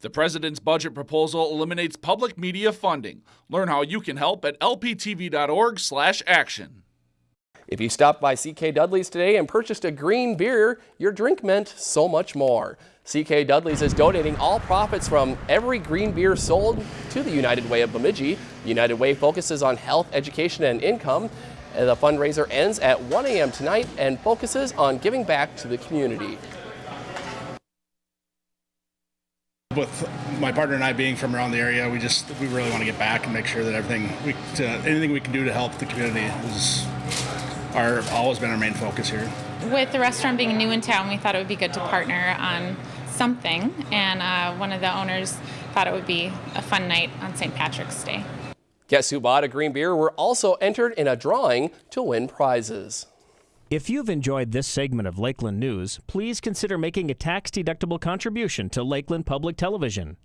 The president's budget proposal eliminates public media funding. Learn how you can help at lptv.org/action. If you stopped by CK Dudley's today and purchased a green beer, your drink meant so much more. CK Dudley's is donating all profits from every green beer sold to the United Way of Bemidji. United Way focuses on health, education, and income. The fundraiser ends at 1 a.m. tonight and focuses on giving back to the community. With my partner and I being from around the area, we just we really want to get back and make sure that everything we to, anything we can do to help the community is our always been our main focus here. With the restaurant being new in town, we thought it would be good to partner on something, and uh, one of the owners thought it would be a fun night on St. Patrick's Day. Guess who bought a green beer were also entered in a drawing to win prizes. If you've enjoyed this segment of Lakeland News, please consider making a tax-deductible contribution to Lakeland Public Television.